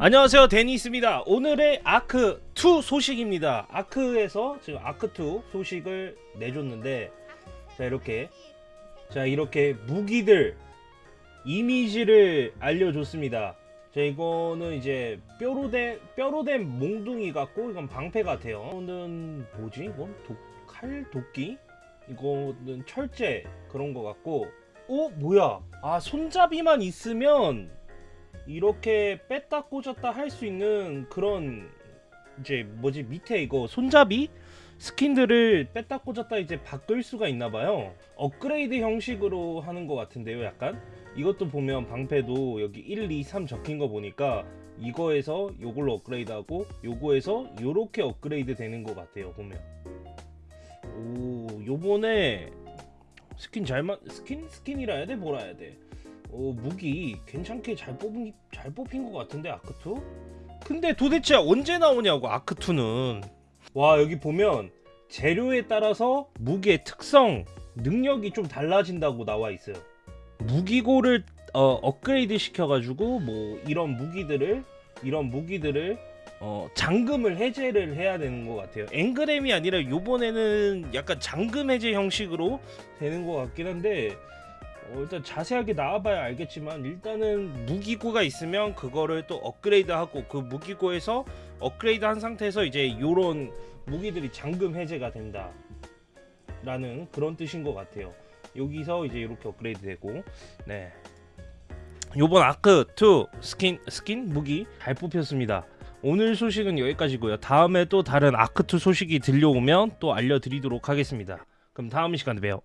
안녕하세요. 데니스입니다. 오늘의 아크2 소식입니다. 아크에서 지금 아크2 소식을 내줬는데 자 이렇게. 자 이렇게 무기들 이미지를 알려줬습니다. 자 이거는 이제 뼈로 된 뼈로 된 몽둥이 같고 이건 방패 같아요. 이거는 뭐지? 이건 도, 칼 도끼? 이거는 철제 그런 거 같고. 어 뭐야? 아 손잡이만 있으면 이렇게 뺐다 꽂았다 할 수 있는 그런 이제 뭐지 밑에 이거 손잡이 skin들을 뺐다 꽂았다 이제 바꿀 수가 있나 봐요. 업그레이드 형식으로 하는 것 같은데요 약간. 이것도 보면 방패도 여기 1, 2, 3 적힌 거 보니까 이거에서 요걸로 업그레이드 하고 요거에서 요렇게 업그레이드 되는 것 같아요 보면. 오 요번에 스킨 잘만 skin? skin이라 해야 돼? 뭐라 해야 돼 어, 무기 괜찮게 잘 뽑은 잘 뽑힌 것 같은데 아크2 근데 도대체 언제 나오냐고 아크2는. 와 여기 보면 재료에 따라서 무기의 특성 능력이 좀 달라진다고 나와 있어요. 무기고를 어, 업그레이드 시켜가지고 뭐 이런 무기들을 이런 무기들을 어, 잠금을 해제를 해야 되는 것 같아요. 앵그램이 아니라 요번에는 약간 잠금 해제 형식으로 되는 것 같긴 한데 어, 일단 자세하게 나와봐야 알겠지만 일단은 무기고가 있으면 그거를 또 업그레이드하고 그 무기고에서 업그레이드 한 상태에서 이제 요런 무기들이 잠금 해제가 된다 라는 그런 뜻인 것 같아요. 여기서 이제 이렇게 업그레이드 되고 네. 요번 아크2 skin skin 무기 잘 뽑혔습니다. 오늘 소식은 여기까지고요. 다음에 또 다른 아크2 소식이 들려오면 또 알려드리도록 하겠습니다. 그럼 다음 시간에 봬요